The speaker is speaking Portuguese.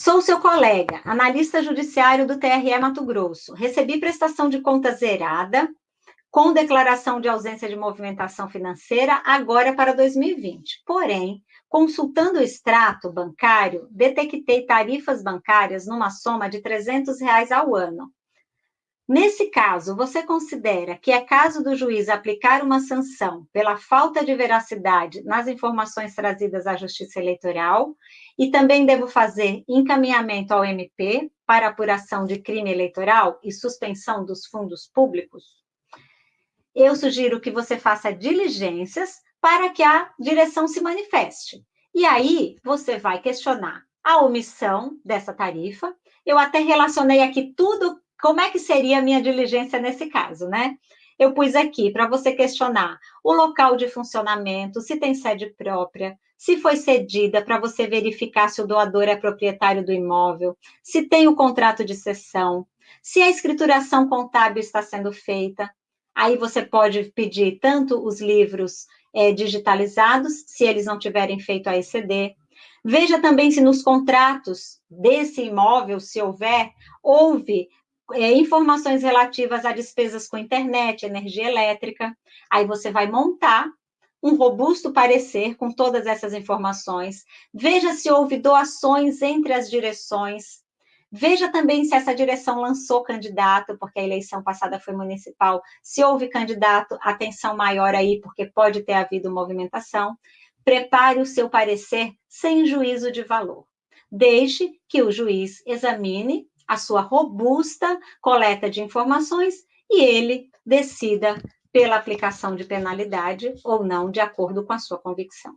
Sou seu colega, analista judiciário do TRE Mato Grosso. Recebi prestação de conta zerada, com declaração de ausência de movimentação financeira, agora para 2020. Porém, consultando o extrato bancário, detectei tarifas bancárias numa soma de 300 reais ao ano. Nesse caso, você considera que é caso do juiz aplicar uma sanção pela falta de veracidade nas informações trazidas à Justiça Eleitoral e também devo fazer encaminhamento ao MP para apuração de crime eleitoral e suspensão dos fundos públicos? Eu sugiro que você faça diligências para que a direção se manifeste. E aí, você vai questionar a omissão dessa tarifa. Eu até relacionei aqui tudo como é que seria a minha diligência nesse caso, né? Eu pus aqui para você questionar o local de funcionamento, se tem sede própria, se foi cedida, para você verificar se o doador é proprietário do imóvel, se tem o contrato de cessão, se a escrituração contábil está sendo feita. Aí você pode pedir tanto os livros é, digitalizados, se eles não tiverem feito a ECD. Veja também se nos contratos desse imóvel, se houver, houve é, informações relativas a despesas com internet, energia elétrica. Aí você vai montar um robusto parecer com todas essas informações. Veja se houve doações entre as direções. Veja também se essa direção lançou candidato, porque a eleição passada foi municipal. Se houve candidato, atenção maior aí, porque pode ter havido movimentação. Prepare o seu parecer sem juízo de valor. Deixe que o juiz examine a sua robusta coleta de informações e ele decida pela aplicação de penalidade ou não, de acordo com a sua convicção.